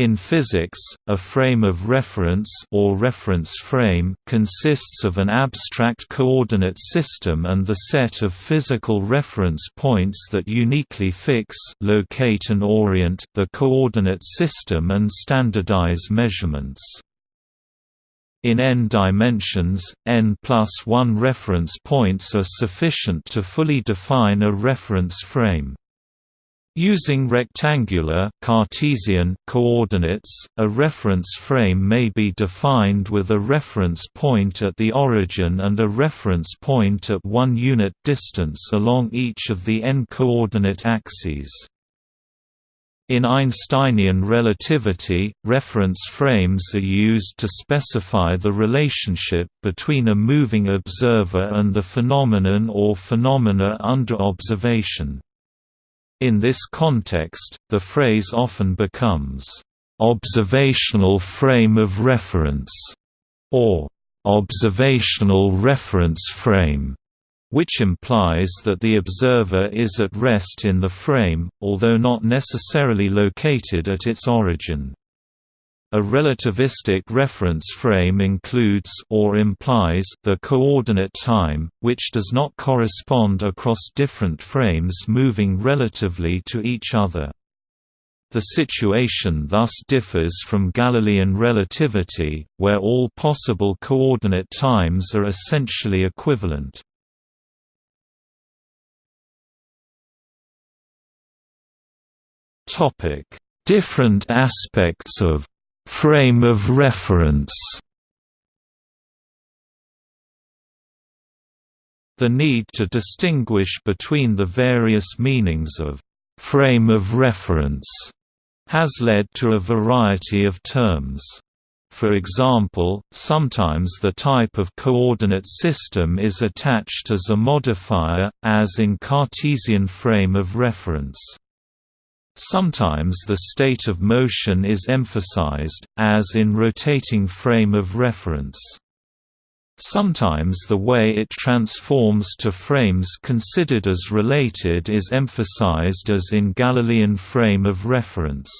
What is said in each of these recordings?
In physics, a frame of reference or reference frame consists of an abstract coordinate system and the set of physical reference points that uniquely fix locate and orient the coordinate system and standardize measurements. In n dimensions, n plus 1 reference points are sufficient to fully define a reference frame. Using rectangular Cartesian coordinates, a reference frame may be defined with a reference point at the origin and a reference point at one unit distance along each of the n-coordinate axes. In Einsteinian relativity, reference frames are used to specify the relationship between a moving observer and the phenomenon or phenomena under observation. In this context, the phrase often becomes, "...observational frame of reference", or "...observational reference frame", which implies that the observer is at rest in the frame, although not necessarily located at its origin. A relativistic reference frame includes or implies the coordinate time, which does not correspond across different frames moving relatively to each other. The situation thus differs from Galilean relativity, where all possible coordinate times are essentially equivalent. Different aspects of Frame of reference The need to distinguish between the various meanings of «frame of reference» has led to a variety of terms. For example, sometimes the type of coordinate system is attached as a modifier, as in Cartesian frame of reference. Sometimes the state of motion is emphasized, as in rotating frame of reference. Sometimes the way it transforms to frames considered as related is emphasized as in Galilean frame of reference.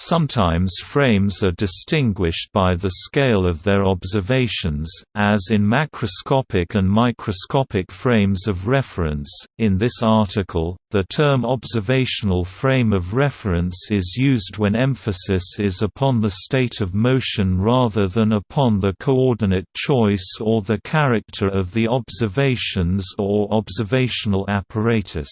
Sometimes frames are distinguished by the scale of their observations, as in macroscopic and microscopic frames of reference. In this article, the term observational frame of reference is used when emphasis is upon the state of motion rather than upon the coordinate choice or the character of the observations or observational apparatus.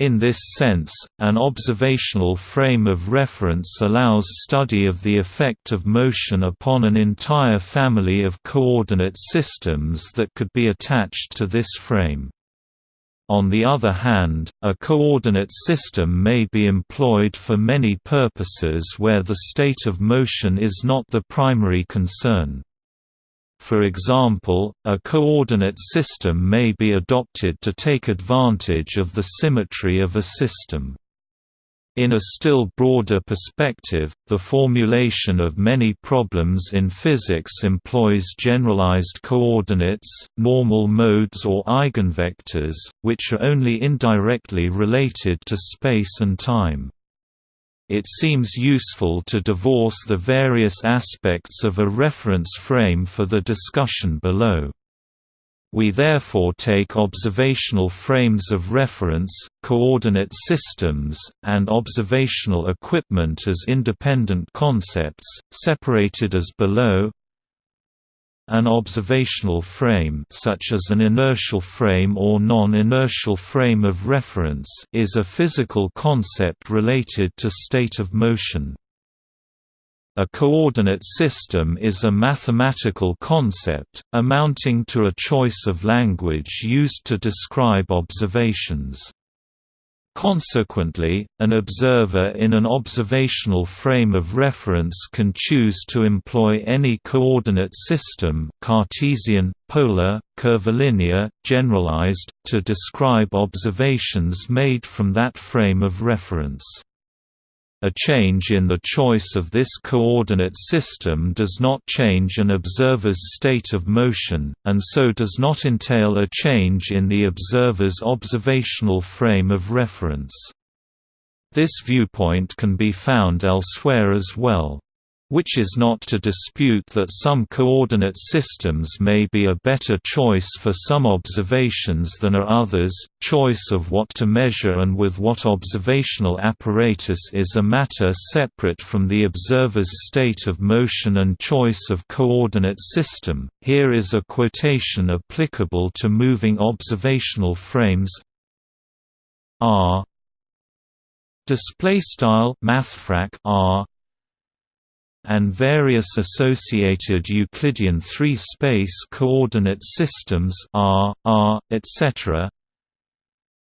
In this sense, an observational frame of reference allows study of the effect of motion upon an entire family of coordinate systems that could be attached to this frame. On the other hand, a coordinate system may be employed for many purposes where the state of motion is not the primary concern. For example, a coordinate system may be adopted to take advantage of the symmetry of a system. In a still broader perspective, the formulation of many problems in physics employs generalized coordinates, normal modes or eigenvectors, which are only indirectly related to space and time it seems useful to divorce the various aspects of a reference frame for the discussion below. We therefore take observational frames of reference, coordinate systems, and observational equipment as independent concepts, separated as below an observational frame such as an inertial frame or non-inertial frame of reference is a physical concept related to state of motion. A coordinate system is a mathematical concept, amounting to a choice of language used to describe observations. Consequently, an observer in an observational frame of reference can choose to employ any coordinate system Cartesian, polar, curvilinear, generalized, to describe observations made from that frame of reference. A change in the choice of this coordinate system does not change an observer's state of motion, and so does not entail a change in the observer's observational frame of reference. This viewpoint can be found elsewhere as well which is not to dispute that some coordinate systems may be a better choice for some observations than are others. Choice of what to measure and with what observational apparatus is a matter separate from the observer's state of motion and choice of coordinate system. Here is a quotation applicable to moving observational frames R display style mathfrak R and various associated Euclidean three-space coordinate systems R, R, etc.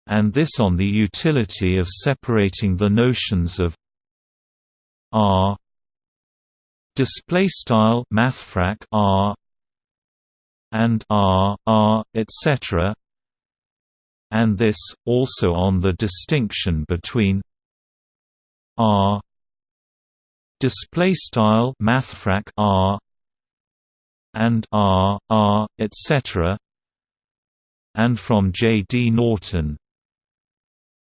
and this on the utility of separating the notions of R display style mathfrak R and R, R, etc. and this also on the distinction between R display style mathfrak r and r r etc and from J. D. Norton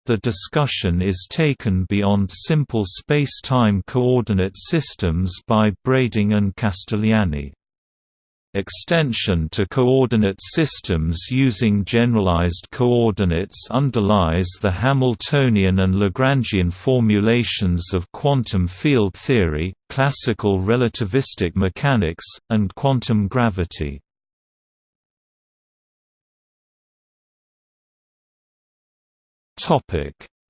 the discussion is taken beyond simple space-time coordinate systems by Brading and Castellani Extension to coordinate systems using generalized coordinates underlies the Hamiltonian and Lagrangian formulations of quantum field theory, classical relativistic mechanics, and quantum gravity.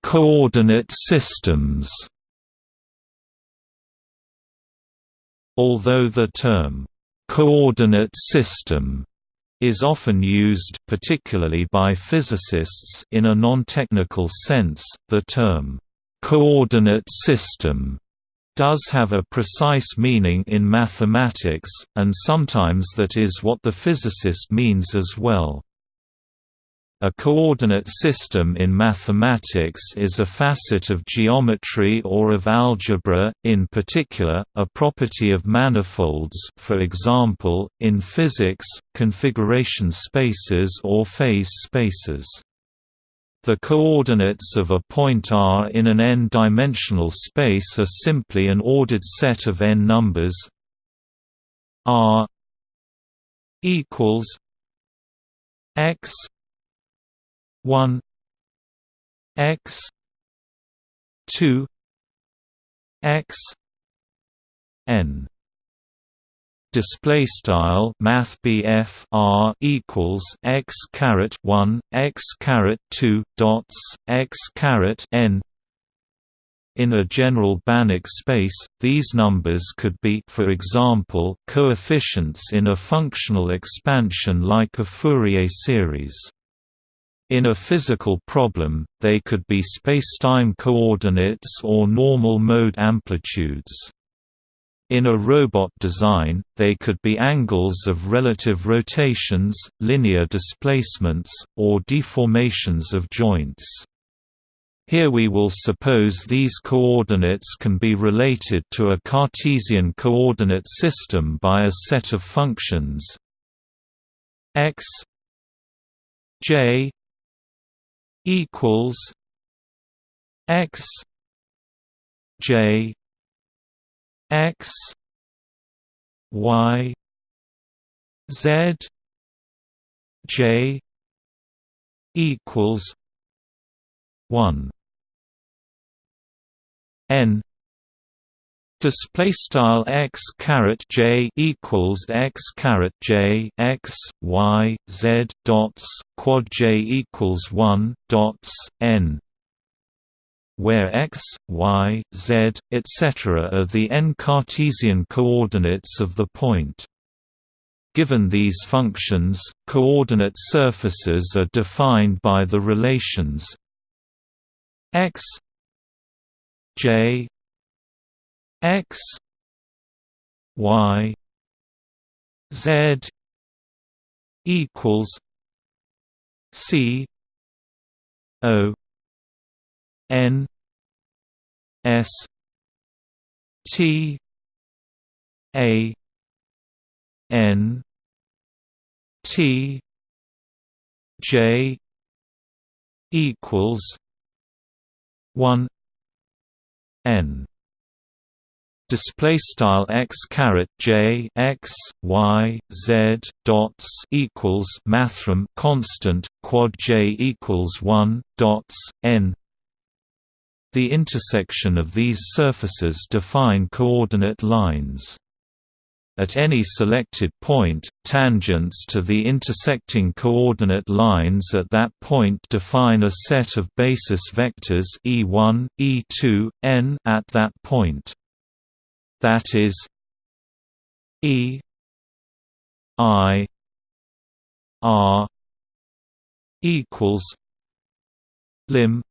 Coordinate systems Although the term coordinate system is often used particularly by physicists in a non-technical sense. The term coordinate system does have a precise meaning in mathematics, and sometimes that is what the physicist means as well. A coordinate system in mathematics is a facet of geometry or of algebra, in particular, a property of manifolds for example, in physics, configuration spaces or phase spaces. The coordinates of a point R in an n-dimensional space are simply an ordered set of n numbers R equals x 1 x 2 x n display style math r equals x caret 1 x caret 2 dots x caret n in a general Banach space, these numbers could be for example, coefficients in a functional expansion like a Fourier series. In a physical problem, they could be spacetime coordinates or normal mode amplitudes. In a robot design, they could be angles of relative rotations, linear displacements, or deformations of joints. Here we will suppose these coordinates can be related to a Cartesian coordinate system by a set of functions x j equals x j x y z j equals 1 n display style x caret j equals x caret j x y z dots quad j equals one dots n where x, y, z, etc. are the n Cartesian coordinates of the point. Given these functions, coordinate surfaces are defined by the relations x j x y z equals c o n s t a n t j equals 1 n display style x caret j x y z dots equals mathrm constant quad j equals 1 dots n. The intersection of these surfaces define coordinate lines. At any selected point, tangents to the intersecting coordinate lines at that point define a set of basis vectors e1, e2, n at that point that is E I R equals lim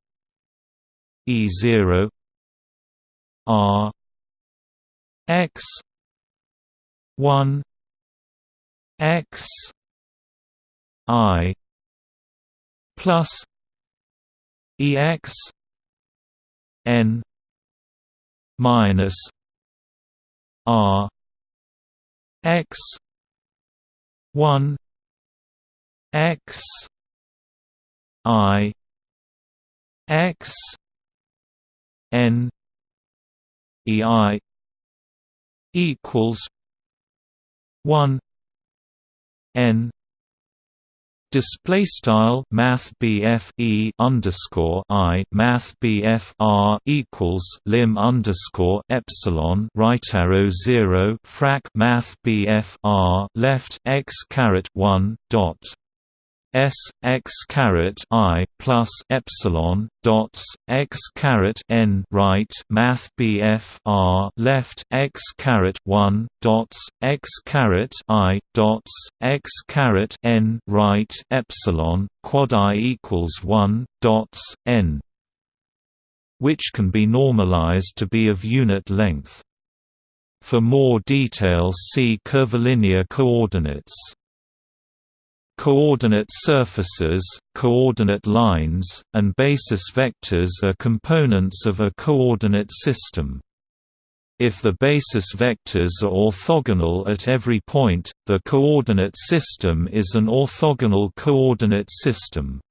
E zero R X one X I plus EX N minus R X one X I X N E I equals one N Display style Math e underscore I Math R equals lim underscore epsilon right arrow zero frac Math R left x caret one dot S x caret I plus epsilon dots x caret n right Math BF R left x caret one dots x caret I dots x caret n right epsilon quad I equals one dots n which can be normalized to be of unit length. For more detail see curvilinear coordinates. Coordinate surfaces, coordinate lines, and basis vectors are components of a coordinate system. If the basis vectors are orthogonal at every point, the coordinate system is an orthogonal coordinate system.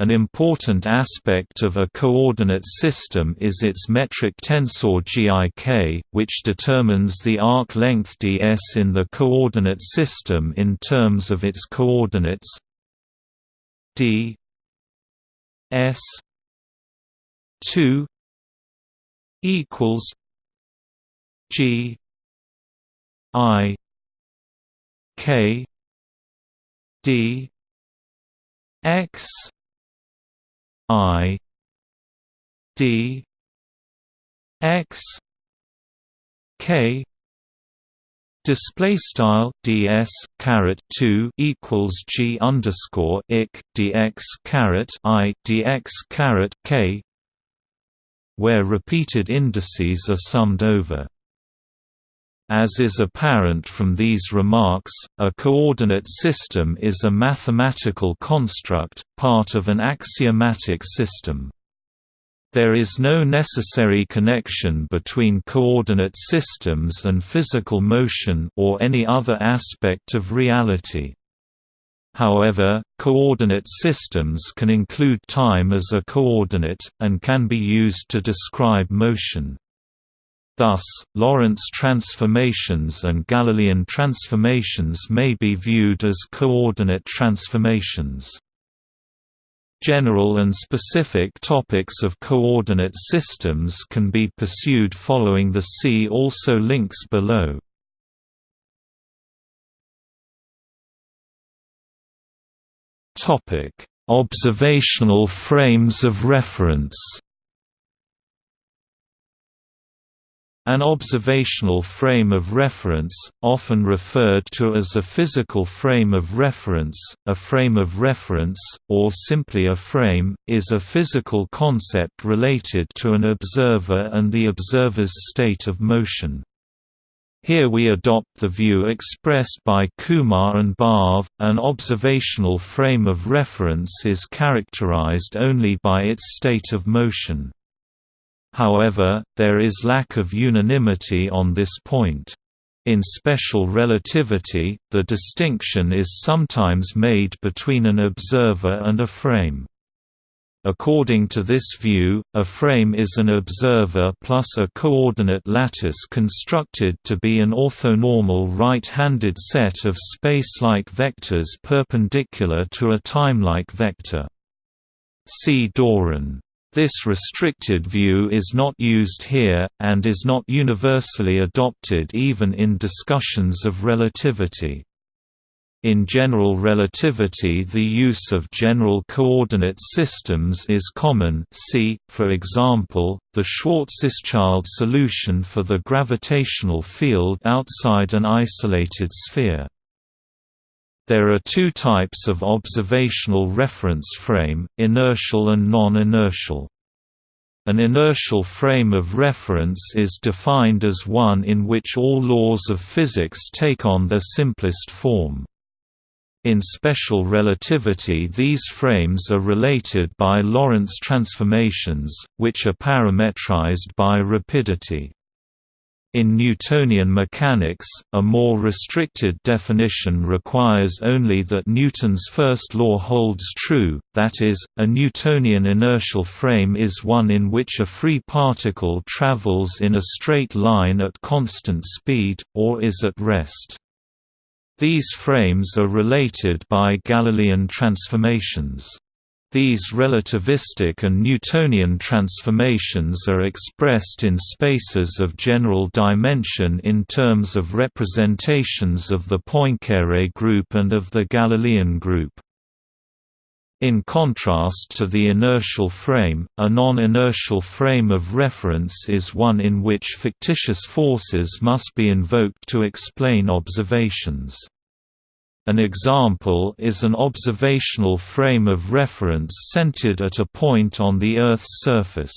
An important aspect of a coordinate system is its metric tensor GIK, which determines the arc length ds in the coordinate system in terms of its coordinates d s 2 equals g i k d x I D X K display style ds caret 2 equals g underscore ik dx caret i dx caret k where repeated indices are summed over as is apparent from these remarks, a coordinate system is a mathematical construct, part of an axiomatic system. There is no necessary connection between coordinate systems and physical motion or any other aspect of reality. However, coordinate systems can include time as a coordinate, and can be used to describe motion. Thus, Lorentz transformations and Galilean transformations may be viewed as coordinate transformations. General and specific topics of coordinate systems can be pursued following the see also links below. Observational frames of reference An observational frame of reference, often referred to as a physical frame of reference, a frame of reference, or simply a frame, is a physical concept related to an observer and the observer's state of motion. Here we adopt the view expressed by Kumar and Barve, an observational frame of reference is characterized only by its state of motion. However, there is lack of unanimity on this point. In special relativity, the distinction is sometimes made between an observer and a frame. According to this view, a frame is an observer plus a coordinate lattice constructed to be an orthonormal right-handed set of space-like vectors perpendicular to a time-like vector. See Doran. This restricted view is not used here, and is not universally adopted even in discussions of relativity. In general relativity the use of general coordinate systems is common see, for example, the Schwarzschild solution for the gravitational field outside an isolated sphere. There are two types of observational reference frame, inertial and non-inertial. An inertial frame of reference is defined as one in which all laws of physics take on their simplest form. In special relativity these frames are related by Lorentz transformations, which are parametrized by rapidity. In Newtonian mechanics, a more restricted definition requires only that Newton's first law holds true, that is, a Newtonian inertial frame is one in which a free particle travels in a straight line at constant speed, or is at rest. These frames are related by Galilean transformations. These relativistic and Newtonian transformations are expressed in spaces of general dimension in terms of representations of the Poincare group and of the Galilean group. In contrast to the inertial frame, a non-inertial frame of reference is one in which fictitious forces must be invoked to explain observations. An example is an observational frame of reference centered at a point on the Earth's surface.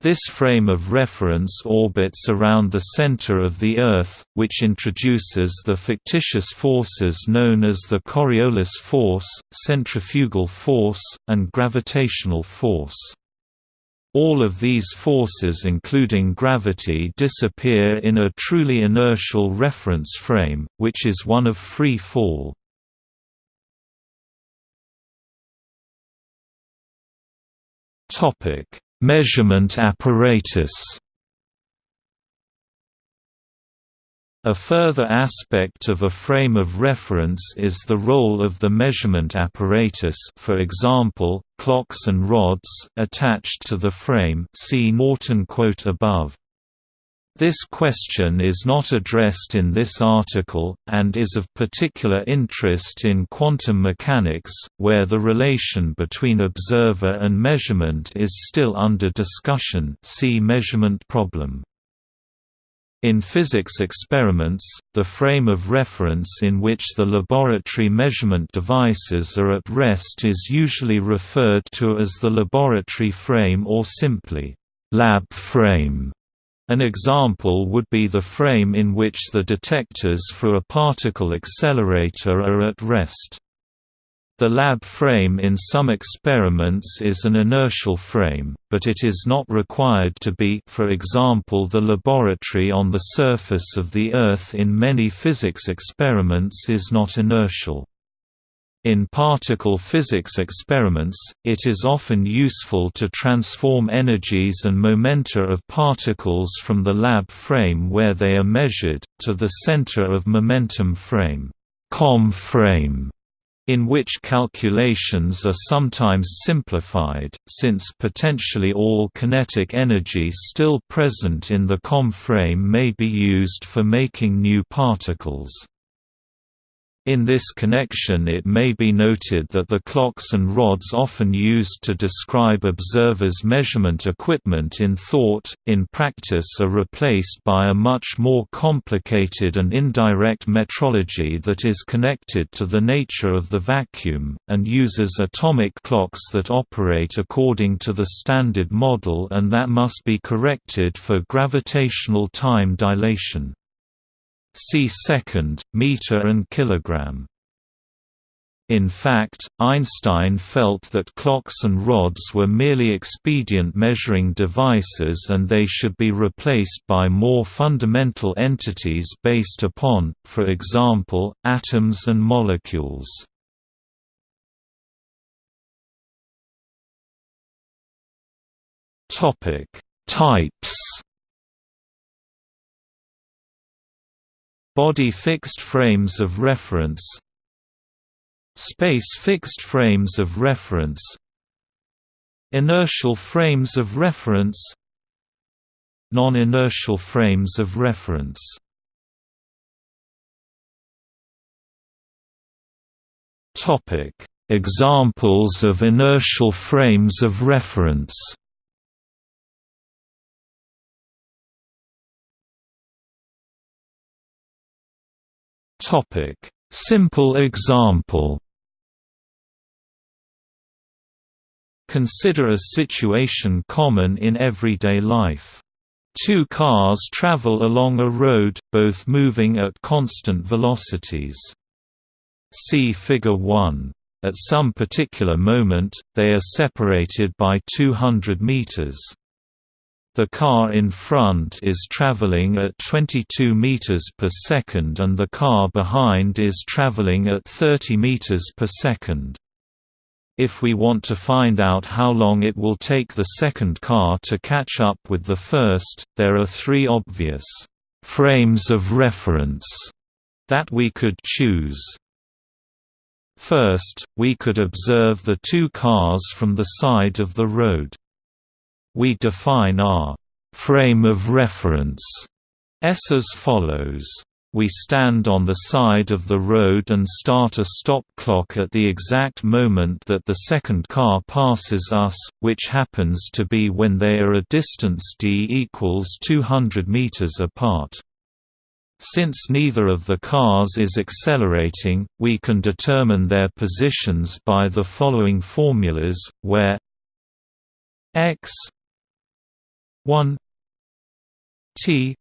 This frame of reference orbits around the center of the Earth, which introduces the fictitious forces known as the Coriolis force, centrifugal force, and gravitational force. All of these forces including gravity disappear in a truly inertial reference frame, which is one of free fall. Measurement apparatus A further aspect of a frame of reference is the role of the measurement apparatus for example, clocks and rods attached to the frame see Norton quote above. This question is not addressed in this article, and is of particular interest in quantum mechanics, where the relation between observer and measurement is still under discussion see measurement problem. In physics experiments, the frame of reference in which the laboratory measurement devices are at rest is usually referred to as the laboratory frame or simply, lab frame. An example would be the frame in which the detectors for a particle accelerator are at rest. The lab frame in some experiments is an inertial frame, but it is not required to be for example the laboratory on the surface of the Earth in many physics experiments is not inertial. In particle physics experiments, it is often useful to transform energies and momenta of particles from the lab frame where they are measured, to the center of momentum frame, COM frame in which calculations are sometimes simplified, since potentially all kinetic energy still present in the COM frame may be used for making new particles. In this connection it may be noted that the clocks and rods often used to describe observers' measurement equipment in thought, in practice are replaced by a much more complicated and indirect metrology that is connected to the nature of the vacuum, and uses atomic clocks that operate according to the Standard Model and that must be corrected for gravitational time dilation. See second, meter and kilogram. In fact, Einstein felt that clocks and rods were merely expedient measuring devices and they should be replaced by more fundamental entities based upon, for example, atoms and molecules. Types. Body fixed frames of reference. Space fixed frames of reference. Inertial frames of reference. Non-inertial frames of reference. Topic: Examples of inertial frames of reference. Topic: Simple example. Consider a situation common in everyday life. Two cars travel along a road, both moving at constant velocities. See Figure 1. At some particular moment, they are separated by 200 meters. The car in front is traveling at 22 meters per second and the car behind is traveling at 30 meters per second. If we want to find out how long it will take the second car to catch up with the first, there are three obvious frames of reference that we could choose. First, we could observe the two cars from the side of the road. We define our frame of reference S as follows. We stand on the side of the road and start a stop clock at the exact moment that the second car passes us, which happens to be when they are a distance d equals 200 meters apart. Since neither of the cars is accelerating, we can determine their positions by the following formulas, where x 1 t.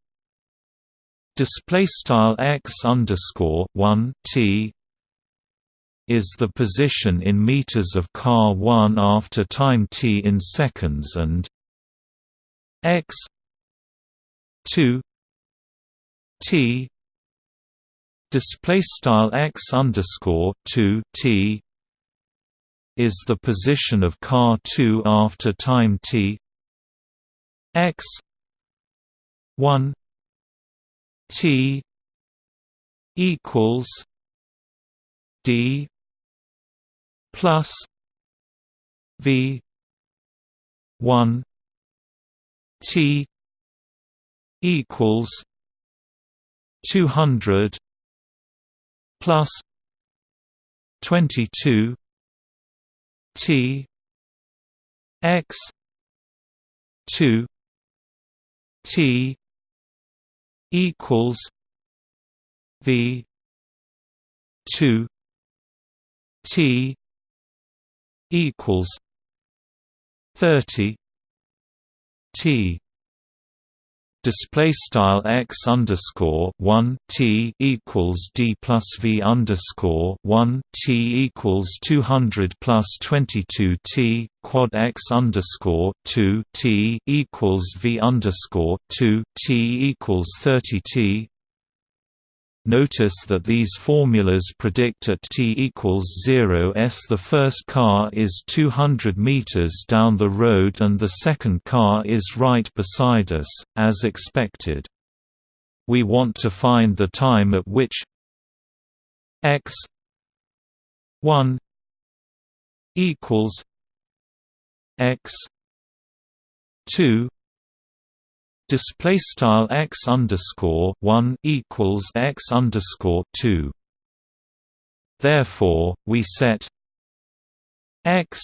Display style x underscore 1 t is the position in meters of car 1 after time t in seconds and x 2 T display style x underscore 2 T is the position of car 2 after time t x 1 t equals d plus v 1 t equals 200 plus 22 T X 2 T equals V 2 T equals 30 T display style x underscore one t equals d plus v underscore one t equals two hundred plus twenty two t quad x underscore two t equals v underscore two t equals thirty t Notice that these formulas predict at t equals 0 s the first car is 200 meters down the road and the second car is right beside us, as expected. We want to find the time at which x 1 equals x 2 display style x underscore 1 equals x underscore 2 therefore we set x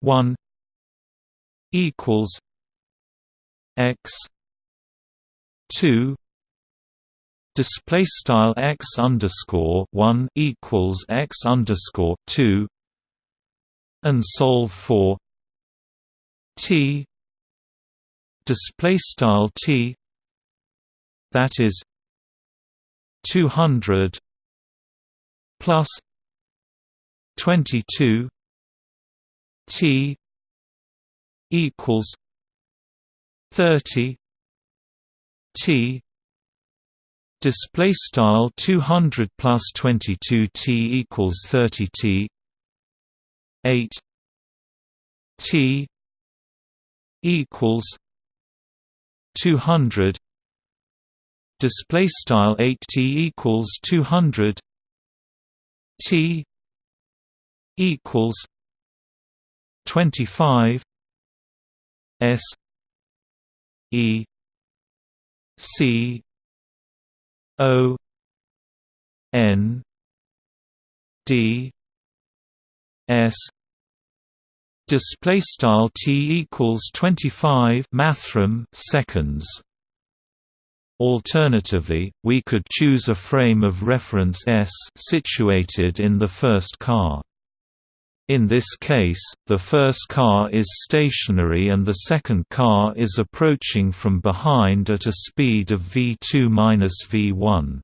1 equals x 2 display style x underscore 1 equals x underscore 2 and solve for t display style t that is 200 plus 22 t equals 30 t display style 200 plus 22 t equals 30 t 8 t equals 200 display style 8t equals 200 t equals 25 s e c o n d s display style t equals 25 mathrm seconds Alternatively, we could choose a frame of reference S situated in the first car. In this case, the first car is stationary and the second car is approaching from behind at a speed of v two minus v one.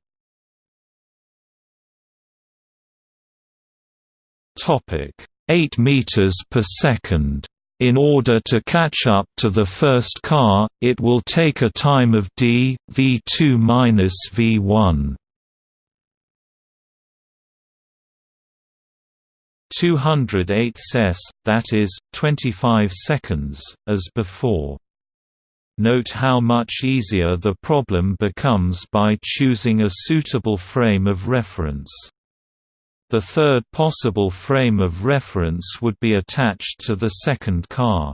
Topic: 8 meters per second. In order to catch up to the first car, it will take a time of d v2 minus v1. 208 s, that is, 25 seconds, as before. Note how much easier the problem becomes by choosing a suitable frame of reference. The third possible frame of reference would be attached to the second car.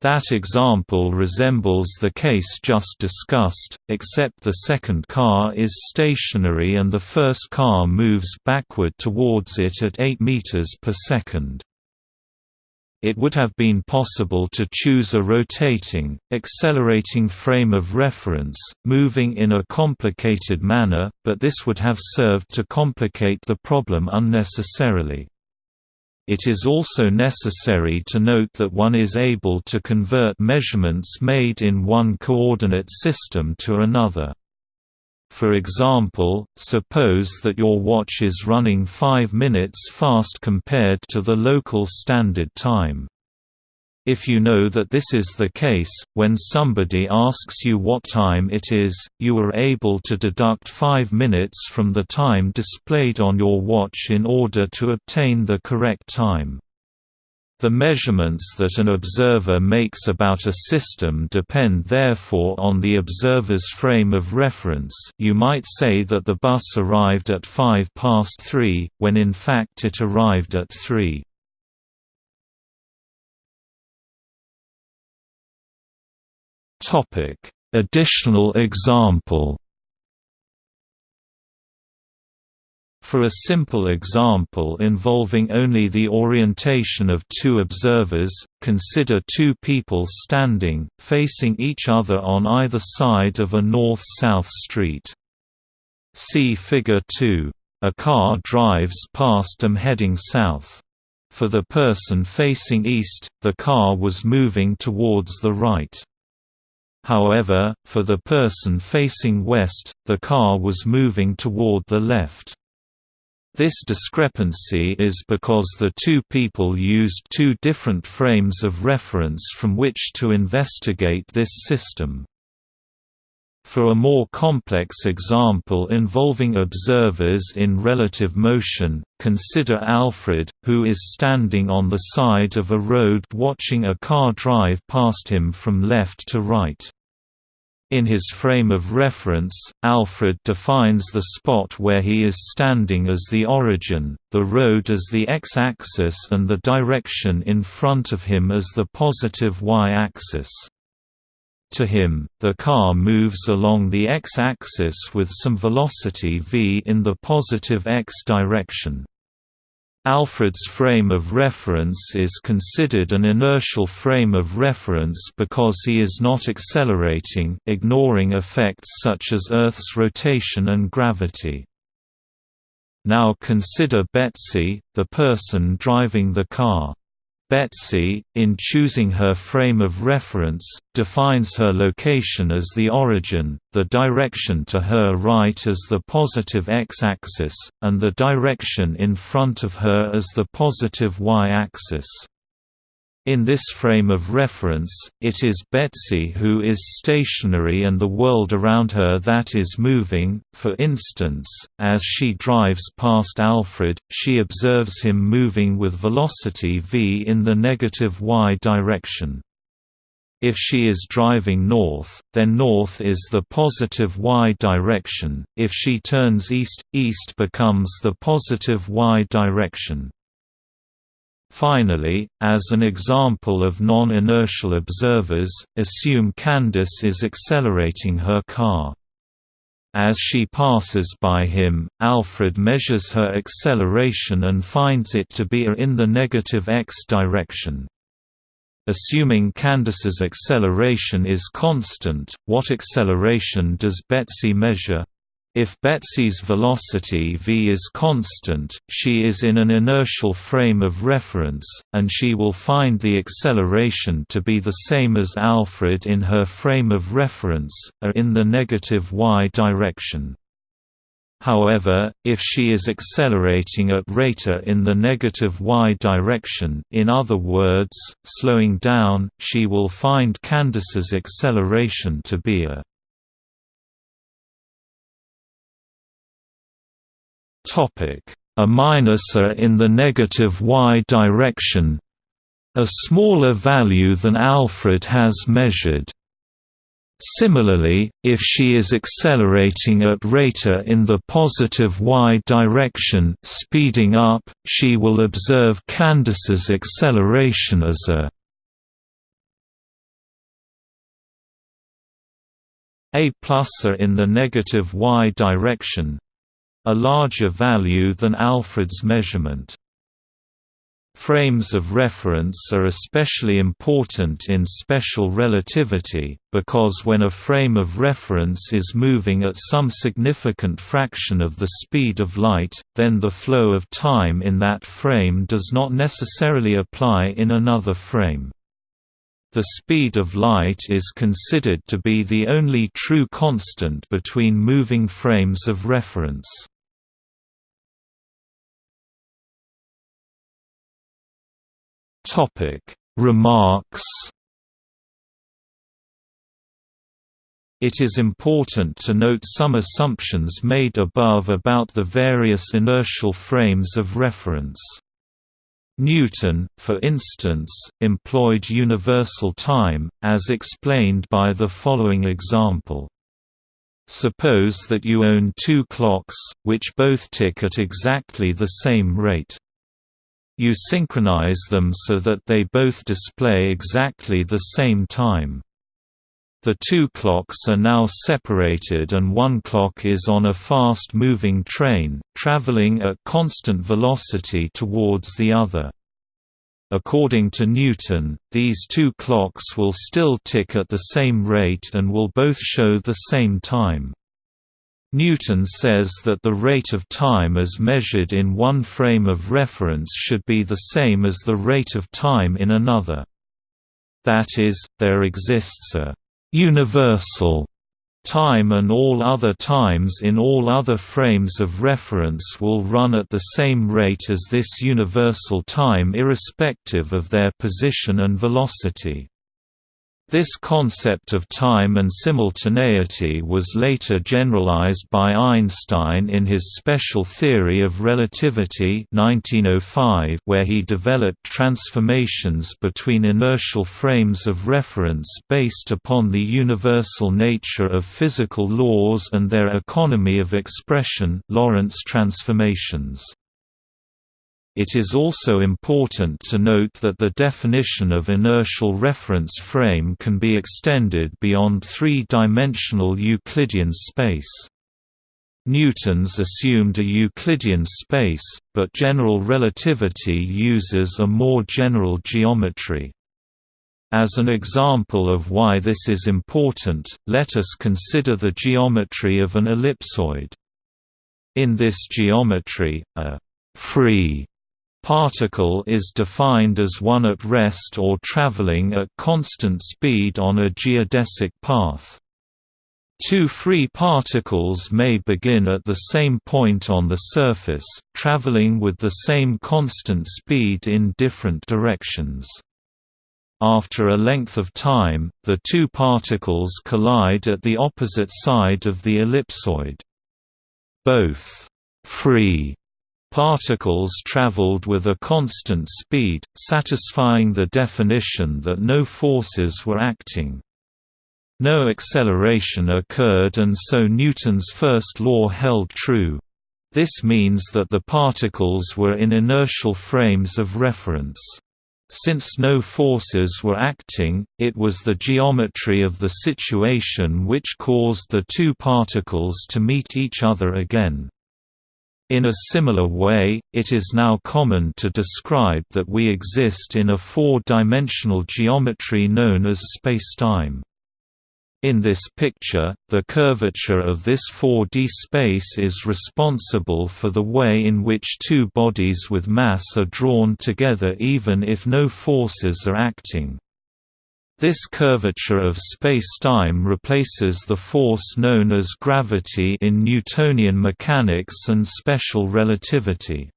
That example resembles the case just discussed, except the second car is stationary and the first car moves backward towards it at 8 meters per second it would have been possible to choose a rotating, accelerating frame of reference, moving in a complicated manner, but this would have served to complicate the problem unnecessarily. It is also necessary to note that one is able to convert measurements made in one coordinate system to another. For example, suppose that your watch is running 5 minutes fast compared to the local standard time. If you know that this is the case, when somebody asks you what time it is, you are able to deduct 5 minutes from the time displayed on your watch in order to obtain the correct time. The measurements that an observer makes about a system depend therefore on the observer's frame of reference you might say that the bus arrived at 5 past 3, when in fact it arrived at 3. Additional example For a simple example involving only the orientation of two observers, consider two people standing, facing each other on either side of a north-south street. See Figure 2. A car drives past them heading south. For the person facing east, the car was moving towards the right. However, for the person facing west, the car was moving toward the left. This discrepancy is because the two people used two different frames of reference from which to investigate this system. For a more complex example involving observers in relative motion, consider Alfred, who is standing on the side of a road watching a car drive past him from left to right. In his frame of reference, Alfred defines the spot where he is standing as the origin, the road as the x-axis and the direction in front of him as the positive y-axis. To him, the car moves along the x-axis with some velocity v in the positive x direction. Alfred's frame of reference is considered an inertial frame of reference because he is not accelerating ignoring effects such as Earth's rotation and gravity. Now consider Betsy, the person driving the car. Betsy, in choosing her frame of reference, defines her location as the origin, the direction to her right as the positive x-axis, and the direction in front of her as the positive y-axis. In this frame of reference, it is Betsy who is stationary and the world around her that is moving. For instance, as she drives past Alfred, she observes him moving with velocity v in the negative y direction. If she is driving north, then north is the positive y direction, if she turns east, east becomes the positive y direction. Finally, as an example of non-inertial observers, assume Candace is accelerating her car. As she passes by him, Alfred measures her acceleration and finds it to be in the negative x direction. Assuming Candace's acceleration is constant, what acceleration does Betsy measure? If Betsy's velocity v is constant, she is in an inertial frame of reference, and she will find the acceleration to be the same as Alfred in her frame of reference, a in the negative y direction. However, if she is accelerating at rata in the negative y direction in other words, slowing down, she will find Candace's acceleration to be a a minus a in the negative y direction. A smaller value than Alfred has measured. Similarly, if she is accelerating at rata in the positive y direction speeding up, she will observe Candace's acceleration as a a pluser in the negative y direction a larger value than Alfred's measurement. Frames of reference are especially important in special relativity, because when a frame of reference is moving at some significant fraction of the speed of light, then the flow of time in that frame does not necessarily apply in another frame. The speed of light is considered to be the only true constant between moving frames of reference. Topic Remarks It is important to note some assumptions made above about the various inertial frames of reference. Newton, for instance, employed universal time, as explained by the following example. Suppose that you own two clocks, which both tick at exactly the same rate. You synchronize them so that they both display exactly the same time. The two clocks are now separated and one clock is on a fast-moving train, traveling at constant velocity towards the other. According to Newton, these two clocks will still tick at the same rate and will both show the same time. Newton says that the rate of time as measured in one frame of reference should be the same as the rate of time in another. That is, there exists a «universal» time and all other times in all other frames of reference will run at the same rate as this universal time irrespective of their position and velocity. This concept of time and simultaneity was later generalized by Einstein in his special theory of relativity 1905 where he developed transformations between inertial frames of reference based upon the universal nature of physical laws and their economy of expression Lorentz transformations. It is also important to note that the definition of inertial reference frame can be extended beyond three-dimensional Euclidean space. Newton's assumed a Euclidean space, but general relativity uses a more general geometry. As an example of why this is important, let us consider the geometry of an ellipsoid. In this geometry, a free particle is defined as one at rest or traveling at constant speed on a geodesic path. Two free particles may begin at the same point on the surface, traveling with the same constant speed in different directions. After a length of time, the two particles collide at the opposite side of the ellipsoid. Both free Particles traveled with a constant speed, satisfying the definition that no forces were acting. No acceleration occurred and so Newton's first law held true. This means that the particles were in inertial frames of reference. Since no forces were acting, it was the geometry of the situation which caused the two particles to meet each other again. In a similar way, it is now common to describe that we exist in a four-dimensional geometry known as spacetime. In this picture, the curvature of this 4D space is responsible for the way in which two bodies with mass are drawn together even if no forces are acting. This curvature of spacetime replaces the force known as gravity in Newtonian mechanics and special relativity.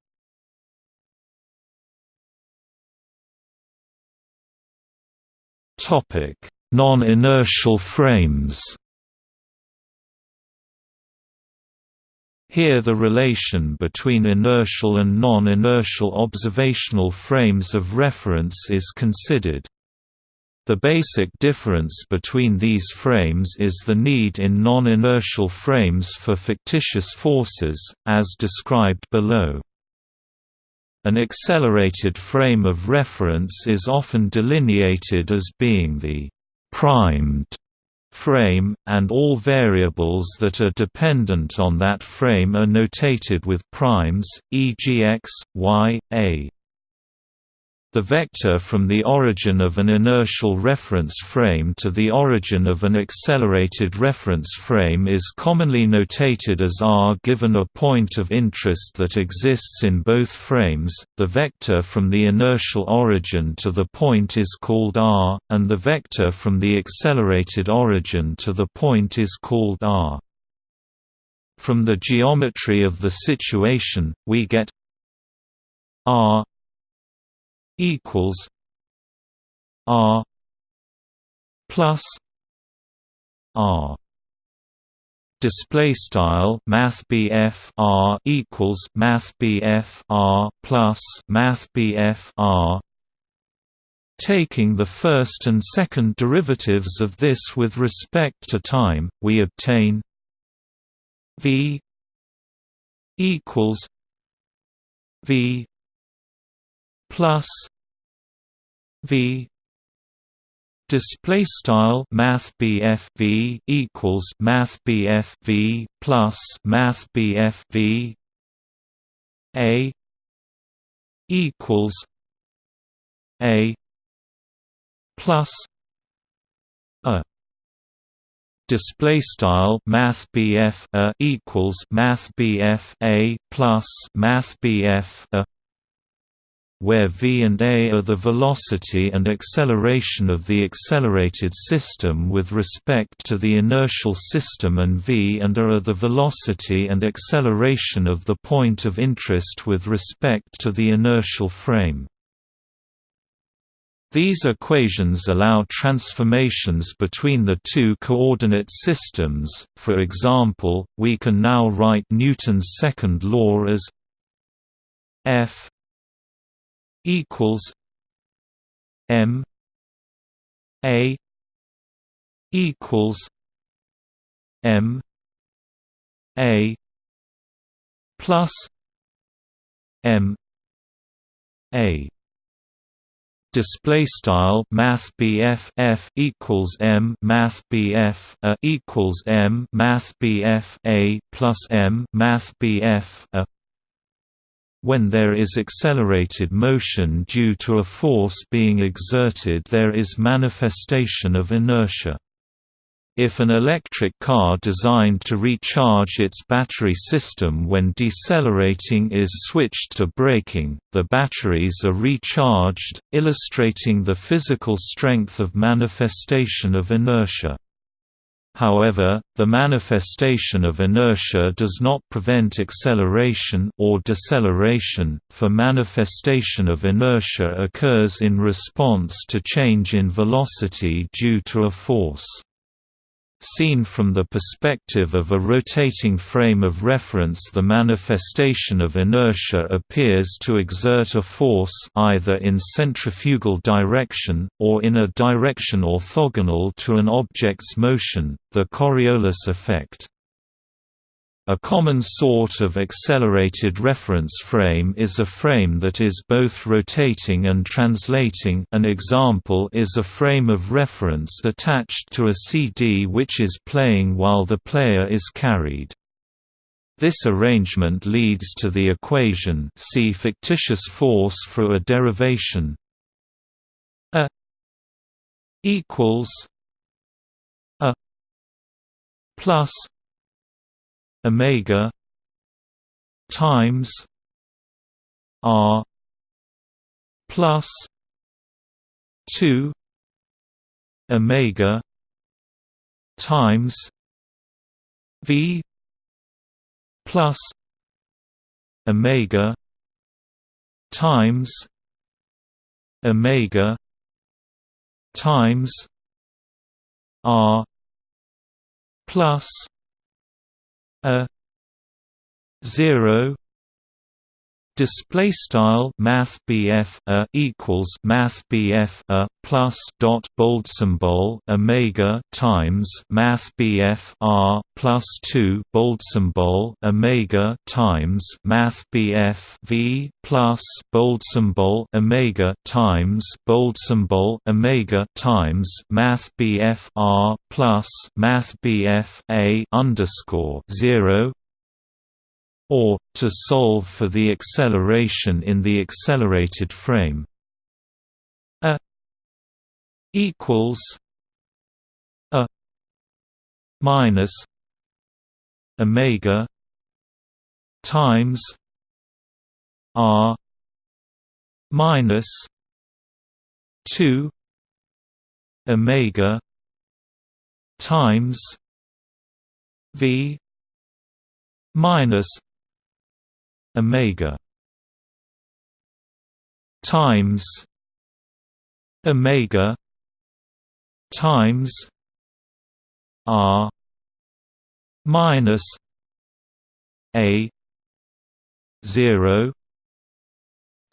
Non-inertial frames Here the relation between inertial and non-inertial observational frames of reference is considered. The basic difference between these frames is the need in non-inertial frames for fictitious forces, as described below. An accelerated frame of reference is often delineated as being the primed frame, and all variables that are dependent on that frame are notated with primes, e.g. x, y, a. The vector from the origin of an inertial reference frame to the origin of an accelerated reference frame is commonly notated as r given a point of interest that exists in both frames. The vector from the inertial origin to the point is called r, and the vector from the accelerated origin to the point is called r. From the geometry of the situation, we get r equals R plus R. Display style math R equals math R plus math R. Taking the first and second derivatives of this with respect to time, we obtain V equals V plus V display style math V equals math V plus math V A equals A plus a display style math a equals math A plus math a where v and a are the velocity and acceleration of the accelerated system with respect to the inertial system and v and a are the velocity and acceleration of the point of interest with respect to the inertial frame. These equations allow transformations between the two coordinate systems, for example, we can now write Newton's second law as f equals M A equals M A plus M A. Display style math BF F equals M math BF a equals M math BF a plus M math BF a when there is accelerated motion due to a force being exerted there is manifestation of inertia. If an electric car designed to recharge its battery system when decelerating is switched to braking, the batteries are recharged, illustrating the physical strength of manifestation of inertia. However, the manifestation of inertia does not prevent acceleration or deceleration, for manifestation of inertia occurs in response to change in velocity due to a force. Seen from the perspective of a rotating frame of reference the manifestation of inertia appears to exert a force either in centrifugal direction, or in a direction orthogonal to an object's motion, the Coriolis effect. A common sort of accelerated reference frame is a frame that is both rotating and translating an example is a frame of reference attached to a CD which is playing while the player is carried. This arrangement leads to the equation see fictitious force for a derivation a equals a plus omega times r plus 2 omega times v plus omega times omega times r plus a 0 display style math BF a equals math BF a plus dot bold symbol omega times math BF r plus 2 bold symbol omega times math BF v plus bold symbol omega times bold symbol omega times math BF r plus math BF a underscore 0 or, to solve for the acceleration in the accelerated frame. A equals a minus omega times r minus 2 omega times v minus omega. Times omega times r minus a 0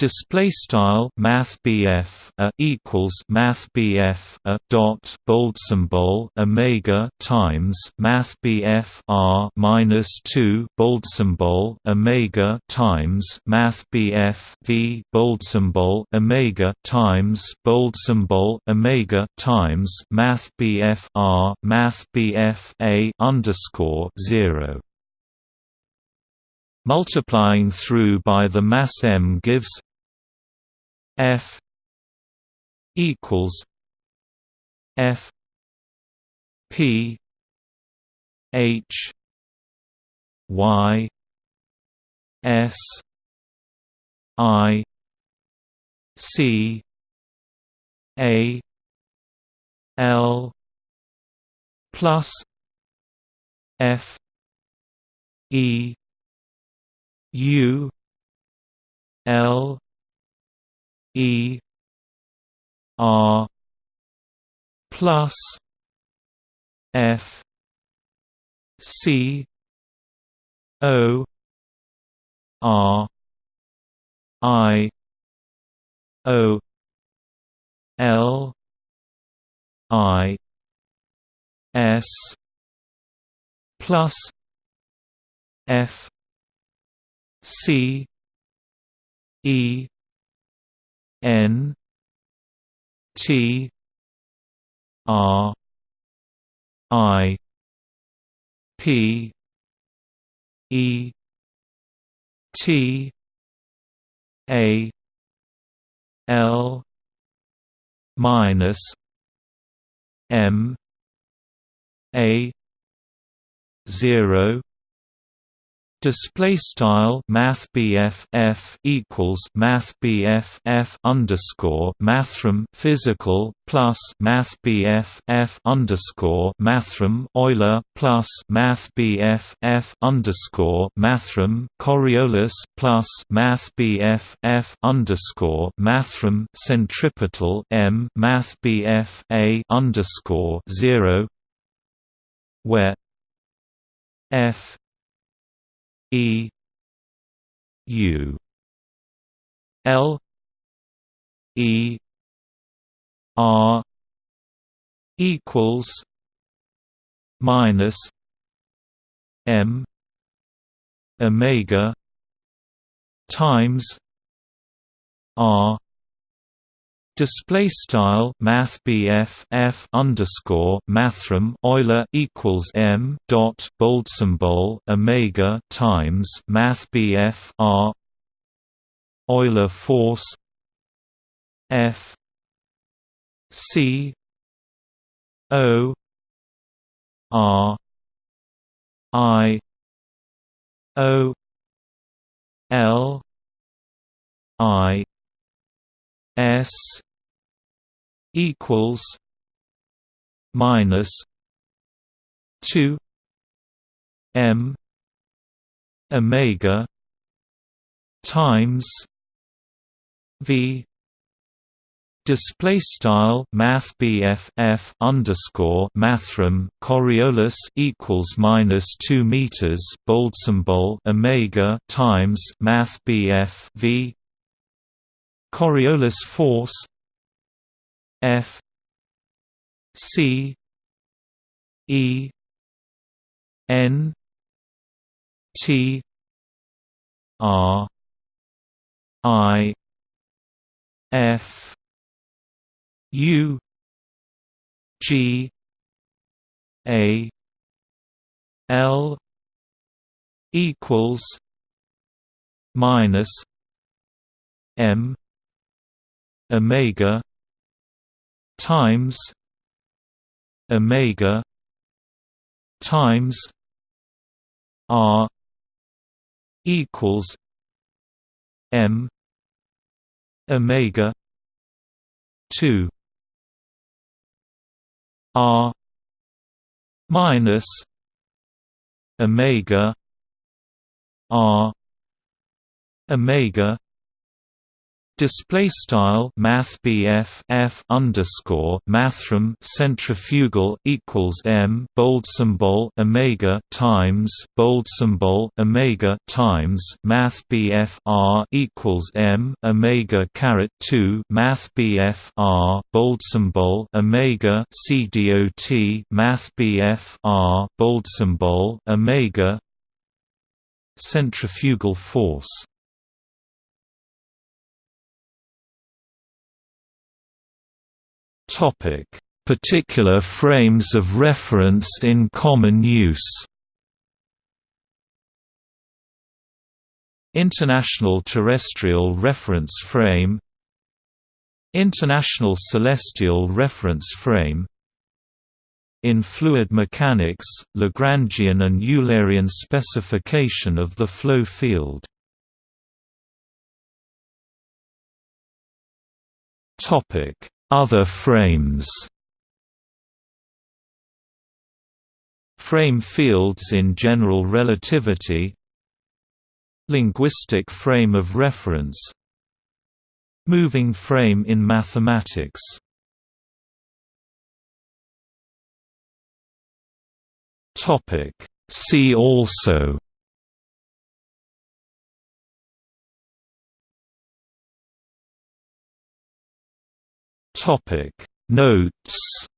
Display style Math BF a equals Math BF a dot bold symbol Omega times Math BF R minus two bold symbol Omega times Math BF V bold symbol Omega times bold symbol Omega times Math BF R Math BF A underscore zero. Multiplying through by the mass m gives f equals f p h y s i c a l plus f e U L E R plus F C O R I O L I S plus F C E N T R I P E T A L minus M A zero Display style Math F equals Math F underscore Mathrm physical plus Math F underscore Mathrm Euler plus Math F underscore Mathrm Coriolis plus Math F underscore Mathrm centripetal M Math A underscore zero where f e u l e r equals minus m omega times r Display style Math BF f underscore Mathrm Euler equals M dot bold symbol Omega times Math R Euler force F C O R I O L I S equals minus two M Omega times V Display style Math F underscore Mathrm Coriolis equals minus two meters bold symbol Omega times Math BF V Coriolis force F C E N T R I F U G A L equals minus M Omega times Omega times R equals M Omega two R minus Omega R Omega Display style Math F underscore Mathrm centrifugal equals M bold symbol Omega times bold symbol Omega times Math R equals M Omega caret two Math R bold symbol Omega C D O T Math R bold symbol Omega centrifugal force Topic: Particular frames of reference in common use. International Terrestrial Reference Frame International Celestial Reference Frame in fluid mechanics, Lagrangian and Eulerian specification of the flow field. Topic: other frames. Frame fields in general relativity. Linguistic frame of reference. Moving frame in mathematics. See also Topic. Notes